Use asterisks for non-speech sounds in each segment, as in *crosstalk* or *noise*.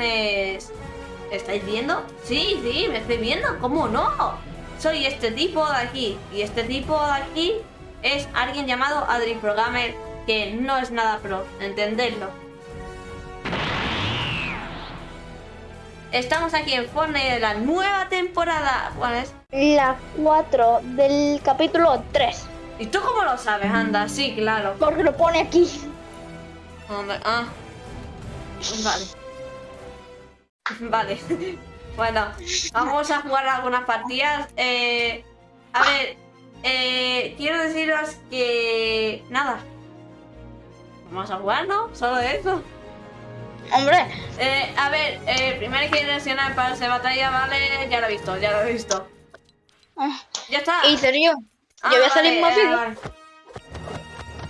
¿Estáis viendo? Sí, sí, me estoy viendo. ¿Cómo no? Soy este tipo de aquí. Y este tipo de aquí es alguien llamado Adri Programmer que no es nada pro. Entendedlo. Estamos aquí en Fortnite de la nueva temporada. ¿Cuál es? La 4 del capítulo 3. ¿Y tú cómo lo sabes? Anda, sí, claro. Porque lo pone aquí. Hombre, ah. Vale. *laughs* Vale. Bueno, vamos a jugar algunas partidas. Eh, a ver, eh, quiero deciros que... Nada. Vamos a jugar, ¿no? Solo eso. Hombre, Eh, a ver, eh, primero quiero reaccionar para esa batalla, ¿vale? Ya lo he visto, ya lo he visto. ah, Ya está. ¿en serio? Ah, Yo voy a salir vale, más eh, vale.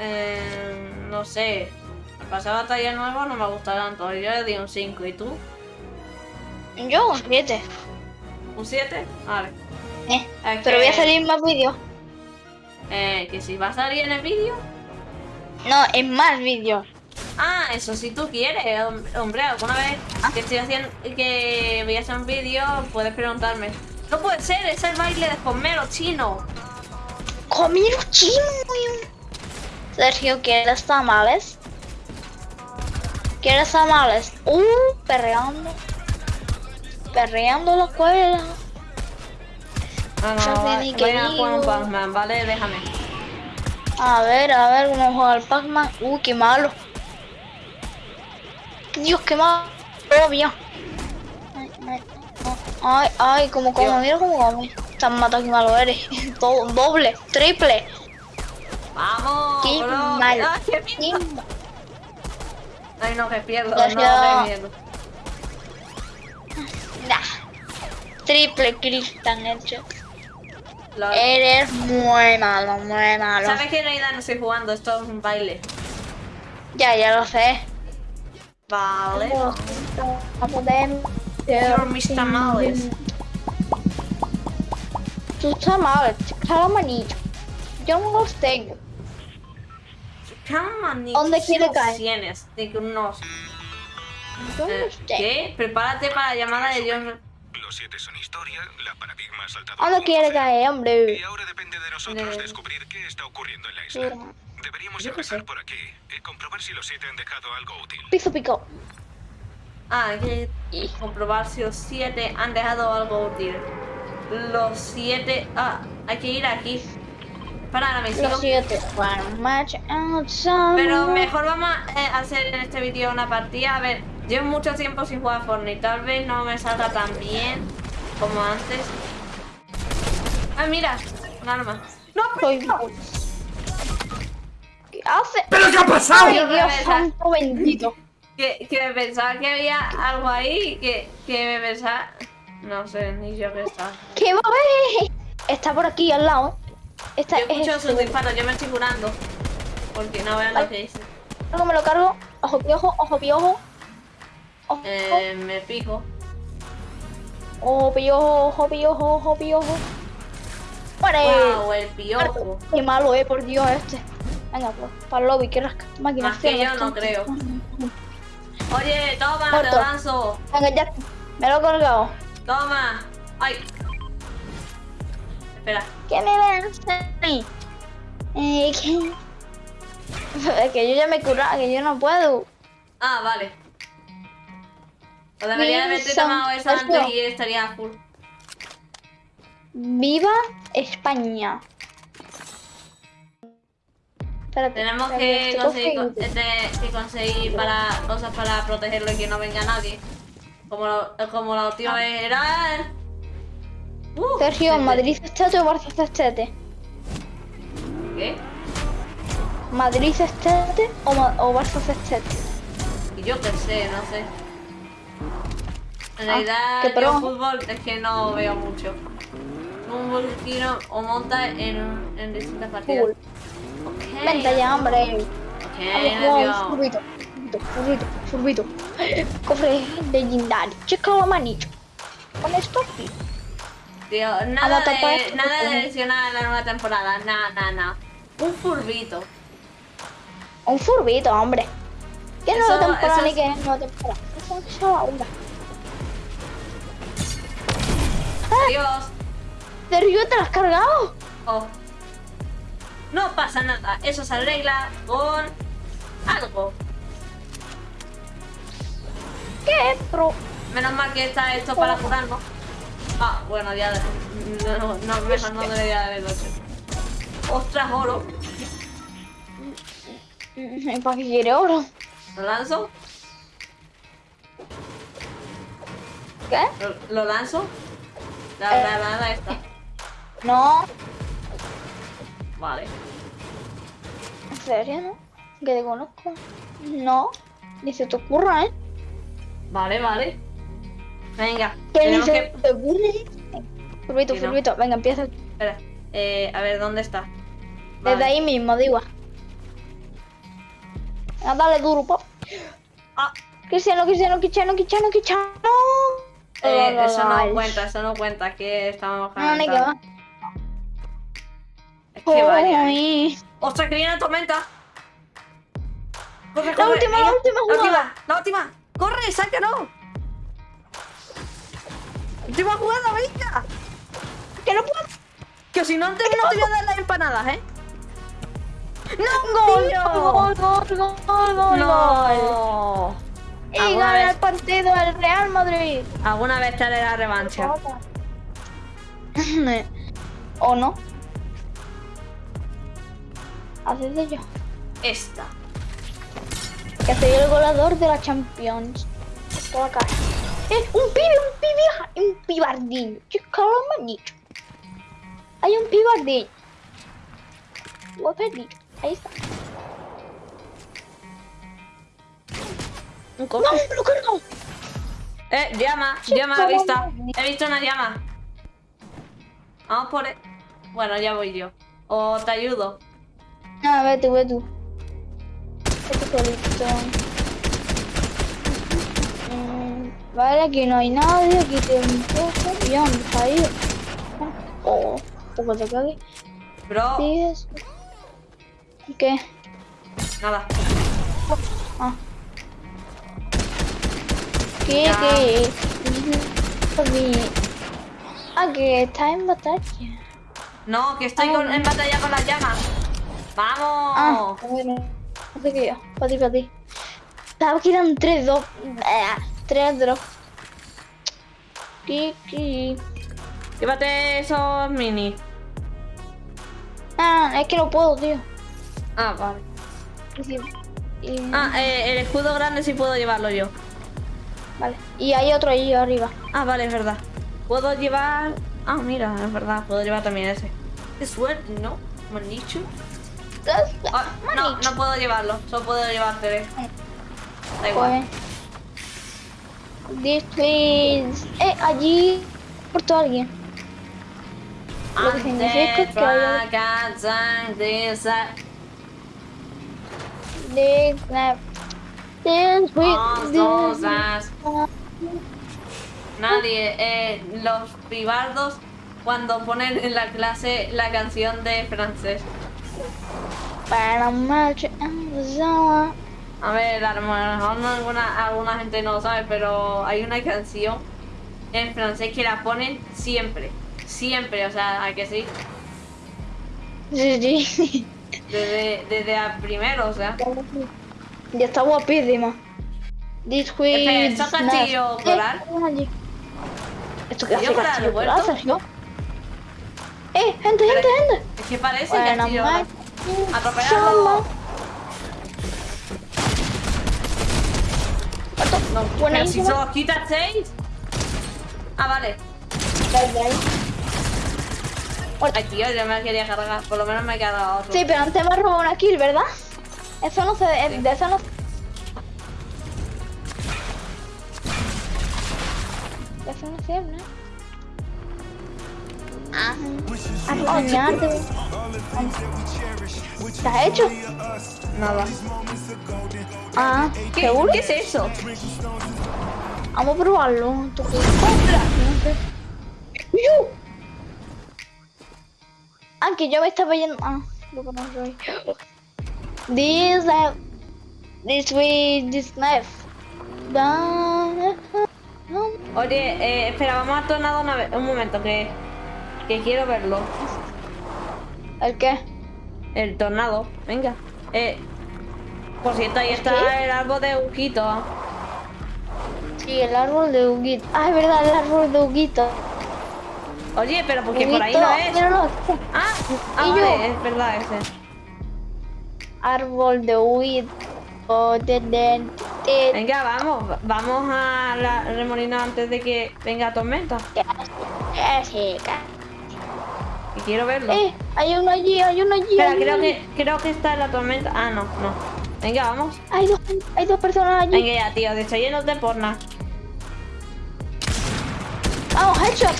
Eh, no sé. Pasar batalla nuevo no me gusta tanto. Yo le di un 5. ¿Y tú? Yo un 7. ¿Un 7? Vale. Eh, Es pero voy a salir más vídeos. Eh, que si va a salir en el vídeo. No, en más vídeos. Ah, eso si tú quieres, hom- hombre, alguna vez que estoy haciendo que voy a hacer un vídeo, puedes preguntarme. No puede ser, es el baile de Homero chino. Comiro chino. Sergio, ¿quieres tamales? ¿Quieres tamales? Uh, perreando. Perreando la escuela. Ah, No no, sé va- a jugar un. Pac-Man, vale, déjame. A ver, a ver, cómo juega el Pac-Man. Uh, qué malo. Dios, qué malo. Obvio. Ay, ay, ay, ay, como como, mira cómo come. Tan mata que malo eres. *laughs* Do- doble, triple. ¡Vamos! Qué bro! mal. ¡Ay, qué miedo! Ay, no, que pierdo, Gracias. no, me miedo. Nah. Triple kill tan hecho. Lol. Eres muy malo, muy malo. ¿Sabes que en realidad no estoy jugando? Esto es un baile. Ya, ya lo sé. Vale. A poder. You're Mr. Tamales. Tus tamales, cada manito. Yo no los tengo. Come ¿Dónde quiere caer? Tienes de unos... No eh. ¿Qué? Prepárate para la llamada de Dios. Los siete son historia, la paradigma ha saltado. ¿Dónde al quiere mundo caer, Y hombre? ahora depende de nosotros Eh. descubrir qué está ocurriendo en la isla. Mira. Deberíamos Yo empezar sé. por aquí y comprobar si los siete han dejado algo útil. Piso pico. Ah, hay que comprobar si los siete han dejado algo útil. Los siete... Ah, hay que ir aquí. Para la misión. Los siete. Pero mejor vamos a eh, hacer en este vídeo una partida. A ver, llevo mucho tiempo sin jugar a Fortnite. Tal vez no me salga tan bien como antes. Ah, mira, un arma. ¡No, Soy- ¿Qué hace? ¿Pero qué ha pasado? Ay, Dios santo bendito. Que, que me pensaba que había algo ahí. Que, que me pensaba. No sé, ni yo qué está. ¿Qué va a? Está por aquí al lado. Esta Yo escucho es sus disparos, yo me estoy curando. Porque no vean lo que dice. Luego me lo cargo. Ojo piojo, ojo piojo. Ojo, Eh, me pico. ojo piojo, ojo piojo, ojo piojo. Wow, el piojo. Qué malo, eh, por Dios, este. Venga, pues, para el lobby, que rasca. Máquina, Más que yo no creo. Oye, toma, te Muerto. lanzo. Venga, ya. Me lo he colgado. Toma. Ay. Espera. ¿Qué me mí? Eh, que... *laughs* Es que yo ya me he curado, que yo no puedo. Ah, vale. O debería de Wilson, tomado Sergio. antes y estaría full. ¡Viva España! Espérate, Tenemos espérate, que conseguir, este, que conseguir para, cosas para protegerlo y que no venga nadie. Como, lo- como la última vez era. Uh, Sergio, este- ¿Madrid Estete o Barça Estete? ¿Qué? ¿Madrid Estete o, Ma- o Barça Estete? Y yo qué sé, no sé. En Ah, realidad, qué yo fútbol es que no veo mucho. Un tiro o monta en, en distintas partidas. Fútbol. Ok. Vente ya, hombre. Ok, Vamos, furbito, furbito, Cofre legendario. Checa la manito. Con esto, Tío, nada de, nada de adicional en la nueva temporada. Nada, nada, nada. Un furbito. un furbito, hombre. ¿Qué Eso- nueva temporada eso ni es- qué nueva temporada? ¿Cómo que se llama? Onda. Adiós. ¿De Río te la has cargado? Oh. No pasa nada, eso se arregla con algo. ¿Qué? Pero... Menos mal que está esto para jugar, ¿no? Ah, bueno, ya. No, no, no mejor no debería haberlo hecho. Ostras, oro. mm, ¿Para qué quiere oro? ¿Lo lanzo? ¿Qué? ¿Lo, lo lanzo? Granada esta. No. Vale. ¿En serio, no? Que te conozco. No. Ni se te ocurra, ¿eh? Vale, vale. Venga, Que ni se que. te ocurre. Furbito, no. furbito. Venga, empieza. Espera. Eh, a ver, ¿dónde está? Desde ahí mismo, digo. Venga, dale duro, pop. Ah, Cristiano, Cristiano, Cristiano, Cristiano, Cristiano. Eh, eso no cuenta, eso no cuenta. Que estamos No, ni que va. calentando. Es que vaya. eh. ¡Ostras, que viene la tormenta! ¡Corre, La corre! última, la última La jugada. última, la última. ¡Corre, sácalo! ¡Última jugada, venga! Que no puedo. Que si no, te, no te voy a dar las empanadas, ¿eh? ¡No, Gol, tío! gol, gol, gol, gol, gol. ¡No! Y ¿Alguna gana vez, el partido el Real Madrid. alguna vez te haré la revancha. *laughs* ¿O no? Haces de yo. Esta. Que soy el goleador de la Champions. Toda cara. Eh, un pibe, un pibe, un pibardín. Han dicho. Hay un pibardín. Lo he perdido. Ahí está. Un ¡No! ¡Lo he cargado! Eh, llama, llama ¿cómo vista. no? He visto una llama. Vamos por él. Bueno, ya voy yo. O te ayudo. No, ve tú, ve tú. Vete solito. Vale, aquí no hay nadie, aquí te empujo. ¿Y dónde está ahí? Oh, poco te cague. Bro. ¿Qué? nada. Ah. ¿Qué? ¿Qué? Ah, que está en batalla. No, que estoy Ah. con- en batalla con las llamas. Ah, ¡Vamos! bueno. No sé qué yo. Para ti, para ti. Sabes que eran 3, 2. 3, 2. Kiki. Llévate esos mini. Ah, es que no puedo, tío. Ah, vale. Y sí- y- Ah, eh, el escudo grande sí puedo llevarlo yo. Vale. Y hay otro ahí arriba. Ah, vale, es verdad. Puedo llevar... Ah, mira, es verdad. Puedo llevar también ese. ¿Qué suerte, no? ¿Me han dicho? Ah, no, no puedo llevarlo. Solo puedo llevar tres. Da igual. Pues. This please. Eh, allí. Portó alguien. Lo que significa que hay- This This snap. This week. cosas. Nadie, eh, los pibardos cuando ponen en la clase la canción de francés. Para marcha en la zona. A ver, a lo mejor no alguna, alguna gente no lo sabe, pero hay una canción en francés que la ponen siempre. Siempre, o sea, ¿a que sí? Sí, sí. Desde, desde el primero, o sea. Ya está guapísima. This week. Espera, ¿esto es castillo coral? ¿Esto qué hace ¿Castillo coral castillo vuelto? coral, Sergio? ¡Eh, gente, gente, gente! Es que parece Bueno, castillo. más- Atropellarlo. No, pero si Buenísimo. solo quita 6. Ah, vale. Ay, tío, yo me la quería cargar. Por lo menos me he cargado otro. Sí, pero antes me ha robado una kill, ¿verdad? Eso no se... Sí. De eso no... De eso no se habla. Ah, a soñarte. ¿Qué has hecho? Nada. Ah, ¿Qué, ¿seguro? ¿Qué es eso? Vamos a probarlo. ¿Tú qué? No sé. ¡Yu! Ah, que yo me estaba yendo. Ah, lo que no soy. This uh, this way this knife. da- Oye, eh, espera, vamos a tornado una vez, un momento, que, que quiero verlo. ¿El qué? El tornado, venga. Eh, por cierto, ahí está ¿Qué? el árbol de Huguito. Sí, el árbol de Huguito. Ah, es verdad, el árbol de Huguito. Oye, pero porque por ahí Huguito, no es. míralo. Ah, ah vale, es verdad ese. Árbol de Huguito. De- Venga, vamos, va- vamos a la remolino antes de que venga tormenta. Eh, sí, ca- Y quiero verlo. Eh, hay uno allí, hay uno allí. Espera, uno creo que, creo que está en la tormenta. Ah, no, no. Venga, vamos. Hay dos, hay dos personas allí. Venga ya, tío, de llenos de porna. Vamos, headshot.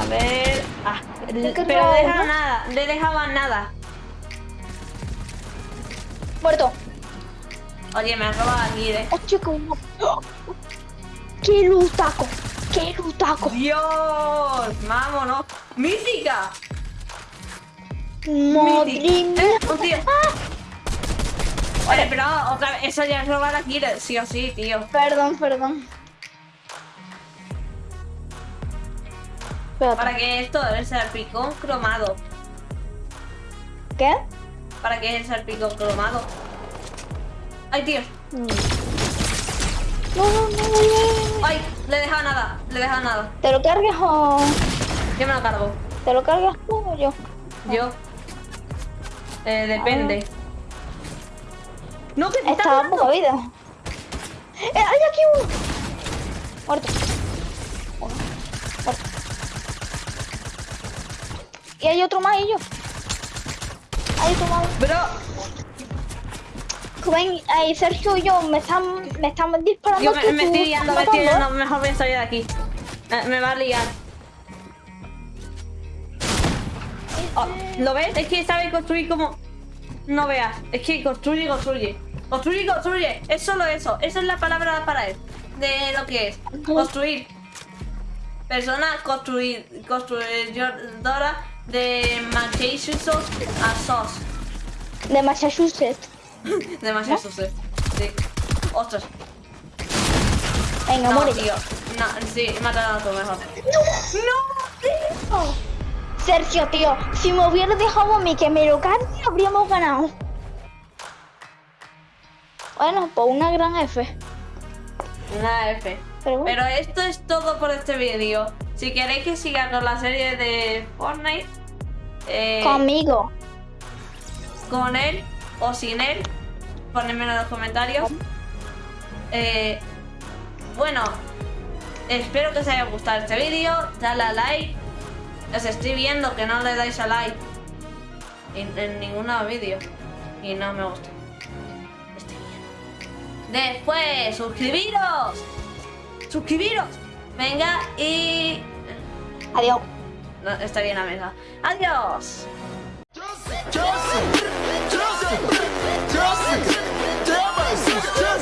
A ver. Ah, ¿De qué pero deja nada, le dejaban nada. Muerto. Oye, me han robado aquí, eh. Chico. ¡Oh! ¡Qué lutaco! ¡Qué lutaco! Dios, vámonos. Mítica. Madre Mítica. mía. Eh, un tío. Vale, pero otra vez, eso ya es robar aquí, sí o sí, tío. Perdón, perdón. Espérate. Para que esto es el salpicón cromado. ¿Qué? Para que es el salpicón cromado. Ay, tío. No, no, no, no, no, no. Ay, le he dejado nada, le he dejado nada. ¿Te lo cargas o Yo me lo cargo. te lo cargas tú o yo? Yo. Eh, depende. No, que te está matando. poca vida. Eh, hay aquí uno. Muerto. Muerto. Y hay otro más y yo. Hay otro más. Bro, Ven, ahí Sergio y yo me están, me están disparando. yo me, me estoy liando, me estoy. Mejor voy a salir de aquí. Eh, me va a liar. Oh, ¿Lo ves? Es que sabe construir como... No veas. Es que construye y construye. Construye y construye. Es solo eso. Esa es la palabra para él. De lo que es. Construir. Persona construir. Construidora de Massachusetts a SOS. De Massachusetts. *laughs* De Massachusetts. Sí. Ostras. Venga, No, muere. tío. No, sí, mátalo a tu mejor. No, tío. Sergio, tío, si me hubieras dejado a mí que me lo cargue, habríamos ganado. Bueno, pues una gran F. Una F. Pero bueno. Pero esto es todo por este vídeo. Si queréis que siga con la serie de Fortnite, eh, Conmigo. con él o sin él, ponedmelo en los comentarios. Eh, bueno, espero que os haya gustado este vídeo. Dale a like. Os estoy viendo que no le dais a like en, en ningún vídeo. Y no me gusta. Estoy viendo. Después, suscribiros. Suscribiros. Venga y... Adiós. No, estaría en la mesa. Adiós. Yeah.